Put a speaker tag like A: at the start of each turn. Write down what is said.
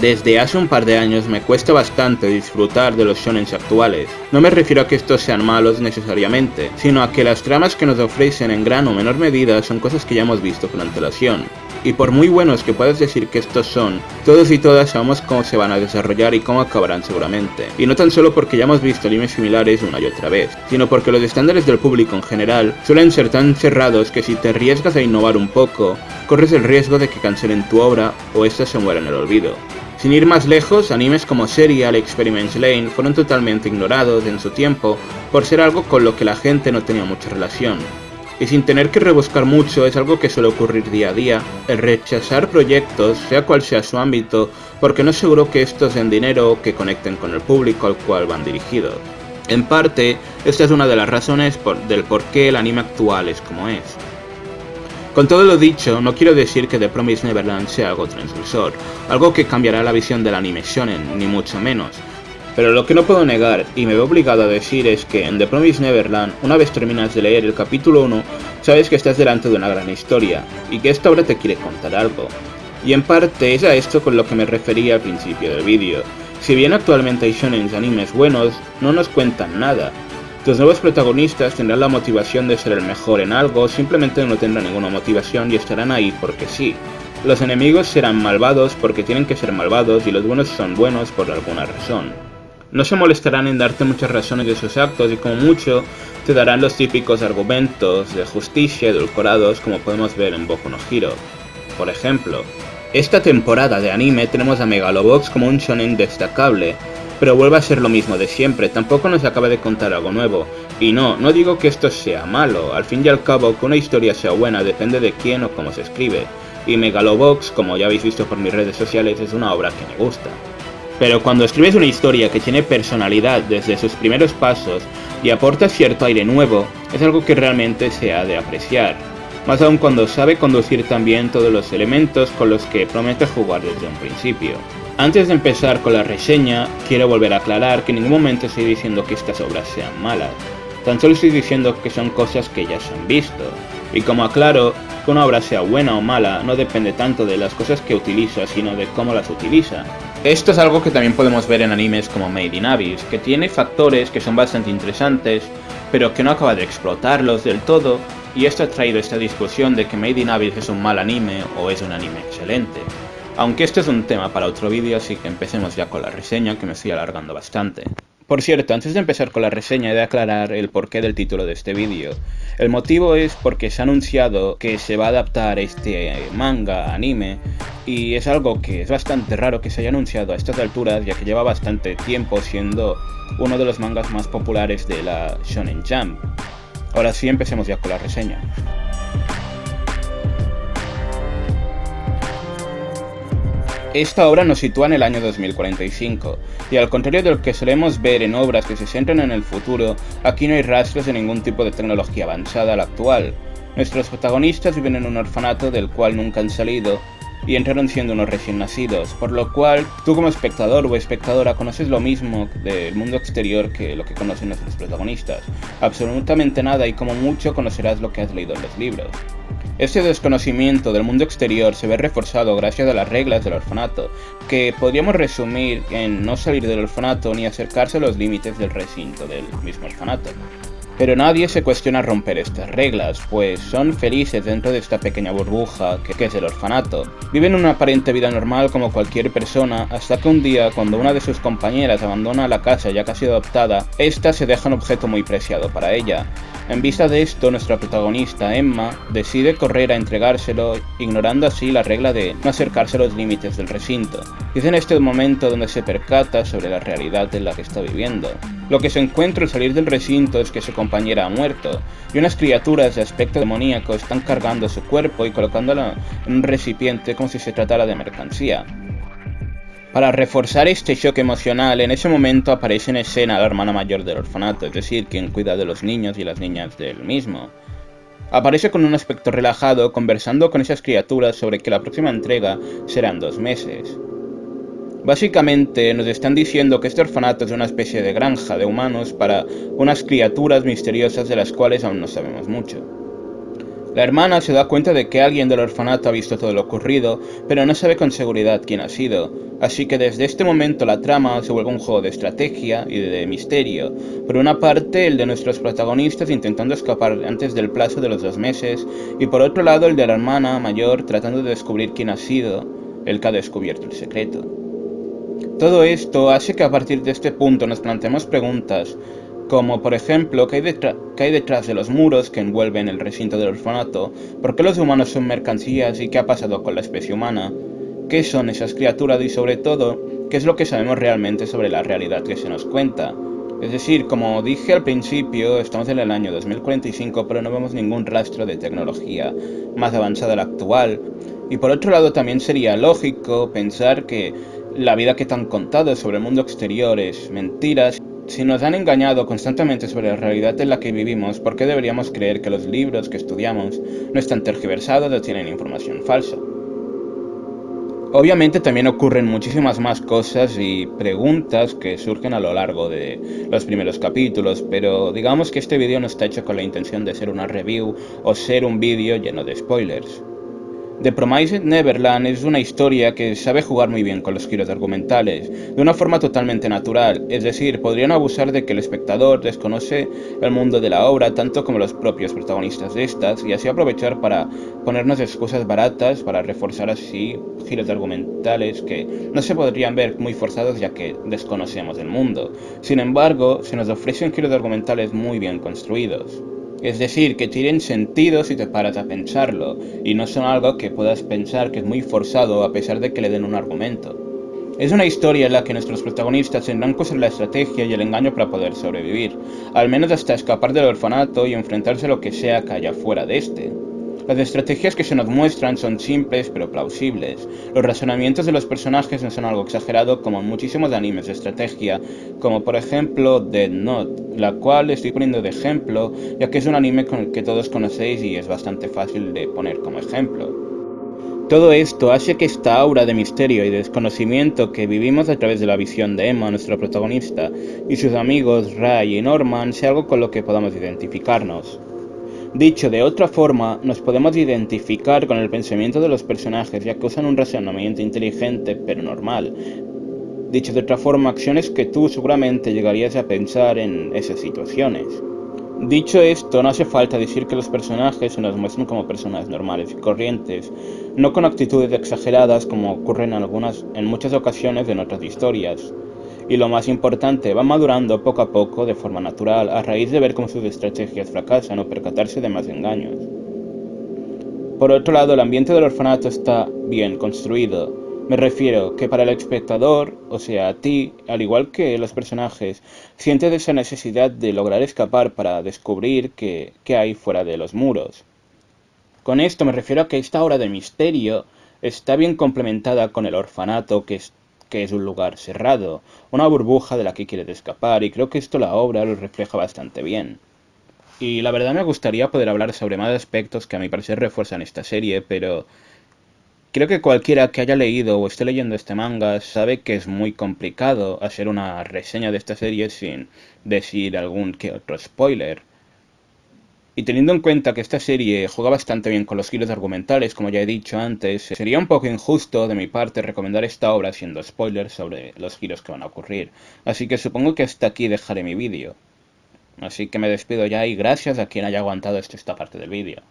A: Desde hace un par de años me cuesta bastante disfrutar de los shonens actuales. No me refiero a que estos sean malos necesariamente, sino a que las tramas que nos ofrecen en gran o menor medida son cosas que ya hemos visto con antelación. Y por muy buenos que puedas decir que estos son, todos y todas sabemos cómo se van a desarrollar y cómo acabarán seguramente. Y no tan solo porque ya hemos visto animes similares una y otra vez, sino porque los estándares del público en general suelen ser tan cerrados que si te arriesgas a innovar un poco, corres el riesgo de que cancelen tu obra o esta se muera en el olvido. Sin ir más lejos, animes como Serial Experiments Lane fueron totalmente ignorados en su tiempo por ser algo con lo que la gente no tenía mucha relación. Y sin tener que rebuscar mucho es algo que suele ocurrir día a día, el rechazar proyectos, sea cual sea su ámbito, porque no es seguro que estos den dinero o que conecten con el público al cual van dirigidos. En parte, esta es una de las razones del por qué el anime actual es como es. Con todo lo dicho, no quiero decir que The Promised Neverland sea algo transgresor, algo que cambiará la visión del anime shonen, ni mucho menos. Pero lo que no puedo negar, y me veo obligado a decir, es que en The Promised Neverland, una vez terminas de leer el capítulo 1, sabes que estás delante de una gran historia, y que esta obra te quiere contar algo. Y en parte es a esto con lo que me refería al principio del vídeo. Si bien actualmente hay shonen animes buenos, no nos cuentan nada, los nuevos protagonistas tendrán la motivación de ser el mejor en algo, simplemente no tendrán ninguna motivación y estarán ahí porque sí. Los enemigos serán malvados porque tienen que ser malvados y los buenos son buenos por alguna razón. No se molestarán en darte muchas razones de sus actos y como mucho te darán los típicos argumentos de justicia edulcorados como podemos ver en Boku no Hero. Por ejemplo, esta temporada de anime tenemos a Megalobox como un shonen destacable, pero vuelve a ser lo mismo de siempre, tampoco nos acaba de contar algo nuevo. Y no, no digo que esto sea malo, al fin y al cabo que una historia sea buena depende de quién o cómo se escribe. Y Megalobox, como ya habéis visto por mis redes sociales, es una obra que me gusta. Pero cuando escribes una historia que tiene personalidad desde sus primeros pasos y aporta cierto aire nuevo, es algo que realmente se ha de apreciar. Más aún cuando sabe conducir también todos los elementos con los que promete jugar desde un principio. Antes de empezar con la reseña, quiero volver a aclarar que en ningún momento estoy diciendo que estas obras sean malas, tan solo estoy diciendo que son cosas que ya se han visto. Y como aclaro, que una obra sea buena o mala no depende tanto de las cosas que utiliza, sino de cómo las utiliza. Esto es algo que también podemos ver en animes como Made in Abyss, que tiene factores que son bastante interesantes, pero que no acaba de explotarlos del todo, y esto ha traído esta discusión de que Made in Abyss es un mal anime o es un anime excelente. Aunque este es un tema para otro vídeo, así que empecemos ya con la reseña, que me estoy alargando bastante. Por cierto, antes de empezar con la reseña he de aclarar el porqué del título de este vídeo. El motivo es porque se ha anunciado que se va a adaptar este manga anime y es algo que es bastante raro que se haya anunciado a estas alturas ya que lleva bastante tiempo siendo uno de los mangas más populares de la Shonen Jump. Ahora sí, empecemos ya con la reseña. Esta obra nos sitúa en el año 2045, y al contrario de lo que solemos ver en obras que se centran en el futuro, aquí no hay rastros de ningún tipo de tecnología avanzada a la actual. Nuestros protagonistas viven en un orfanato del cual nunca han salido, y entraron siendo unos recién nacidos, por lo cual tú como espectador o espectadora conoces lo mismo del mundo exterior que lo que conocen nuestros protagonistas. Absolutamente nada y como mucho conocerás lo que has leído en los libros. Este desconocimiento del mundo exterior se ve reforzado gracias a las reglas del orfanato, que podríamos resumir en no salir del orfanato ni acercarse a los límites del recinto del mismo orfanato. Pero nadie se cuestiona romper estas reglas, pues son felices dentro de esta pequeña burbuja que, es el orfanato. Viven una aparente vida normal como cualquier persona, hasta que un día, cuando una de sus compañeras abandona la casa ya casi adoptada, esta se deja un objeto muy preciado para ella. En vista de esto, nuestra protagonista, Emma, decide correr a entregárselo, ignorando así la regla de no acercarse a los límites del recinto. Y es en este momento donde se percata sobre la realidad en la que está viviendo. Lo que se encuentra al salir del recinto es que su compañera ha muerto, y unas criaturas de aspecto demoníaco están cargando su cuerpo y colocándolo en un recipiente como si se tratara de mercancía. Para reforzar este shock emocional, en ese momento aparece en escena la hermana mayor del orfanato, es decir, quien cuida de los niños y las niñas del mismo. Aparece con un aspecto relajado, conversando con esas criaturas sobre que la próxima entrega será en dos meses. Básicamente nos están diciendo que este orfanato es una especie de granja de humanos para unas criaturas misteriosas de las cuales aún no sabemos mucho. La hermana se da cuenta de que alguien del orfanato ha visto todo lo ocurrido, pero no sabe con seguridad quién ha sido, así que desde este momento la trama se vuelve un juego de estrategia y de misterio. Por una parte, el de nuestros protagonistas intentando escapar antes del plazo de los dos meses, y por otro lado el de la hermana mayor tratando de descubrir quién ha sido el que ha descubierto el secreto. Todo esto hace que a partir de este punto nos planteemos preguntas como por ejemplo ¿qué hay, detrás de los muros que envuelven el recinto del orfanato, por qué los humanos son mercancías y qué ha pasado con la especie humana, qué son esas criaturas y sobre todo, qué es lo que sabemos realmente sobre la realidad que se nos cuenta. Es decir, como dije al principio, estamos en el año 2045 pero no vemos ningún rastro de tecnología más avanzada de la actual, y por otro lado también sería lógico pensar que la vida que te han contado sobre el mundo exterior es mentiras si nos han engañado constantemente sobre la realidad en la que vivimos, ¿por qué deberíamos creer que los libros que estudiamos no están tergiversados o tienen información falsa? Obviamente también ocurren muchísimas más cosas y preguntas que surgen a lo largo de los primeros capítulos, pero digamos que este vídeo no está hecho con la intención de ser una review o ser un vídeo lleno de spoilers. The Promised Neverland es una historia que sabe jugar muy bien con los giros argumentales, de una forma totalmente natural, es decir, podrían abusar de que el espectador desconoce el mundo de la obra tanto como los propios protagonistas de estas, y así aprovechar para ponernos excusas baratas para reforzar así giros argumentales que no se podrían ver muy forzados ya que desconocemos el mundo. Sin embargo, se nos ofrecen giros argumentales muy bien construidos. Es decir, que tienen sentido si te paras a pensarlo, y no son algo que puedas pensar que es muy forzado a pesar de que le den un argumento. Es una historia en la que nuestros protagonistas tendrán que usar la estrategia y el engaño para poder sobrevivir, al menos hasta escapar del orfanato y enfrentarse a lo que sea que haya fuera de este. Las estrategias que se nos muestran son simples pero plausibles. Los razonamientos de los personajes no son algo exagerado como en muchísimos animes de estrategia, como por ejemplo Dead Note, la cual estoy poniendo de ejemplo ya que es un anime con el que todos conocéis y es bastante fácil de poner como ejemplo. Todo esto hace que esta aura de misterio y desconocimiento que vivimos a través de la visión de Emma, nuestro protagonista, y sus amigos Ray y Norman sea algo con lo que podamos identificarnos. Dicho de otra forma, nos podemos identificar con el pensamiento de los personajes ya que usan un razonamiento inteligente pero normal. Dicho de otra forma, acciones que tú seguramente llegarías a pensar en esas situaciones. Dicho esto, no hace falta decir que los personajes se nos muestran como personas normales y corrientes, no con actitudes exageradas como ocurren en, algunas, en muchas ocasiones en otras historias y lo más importante, va madurando poco a poco de forma natural a raíz de ver cómo sus estrategias fracasan o percatarse de más engaños. Por otro lado, el ambiente del orfanato está bien construido. Me refiero que para el espectador, o sea, a ti, al igual que los personajes, sientes esa necesidad de lograr escapar para descubrir qué, qué hay fuera de los muros. Con esto me refiero a que esta hora de misterio está bien complementada con el orfanato que que es un lugar cerrado, una burbuja de la que quieres escapar, y creo que esto la obra lo refleja bastante bien. Y la verdad me gustaría poder hablar sobre más aspectos que a mi parecer refuerzan esta serie, pero creo que cualquiera que haya leído o esté leyendo este manga sabe que es muy complicado hacer una reseña de esta serie sin decir algún que otro spoiler. Y teniendo en cuenta que esta serie juega bastante bien con los giros argumentales, como ya he dicho antes, sería un poco injusto de mi parte recomendar esta obra siendo spoilers sobre los giros que van a ocurrir. Así que supongo que hasta aquí dejaré mi vídeo. Así que me despido ya y gracias a quien haya aguantado esta parte del vídeo.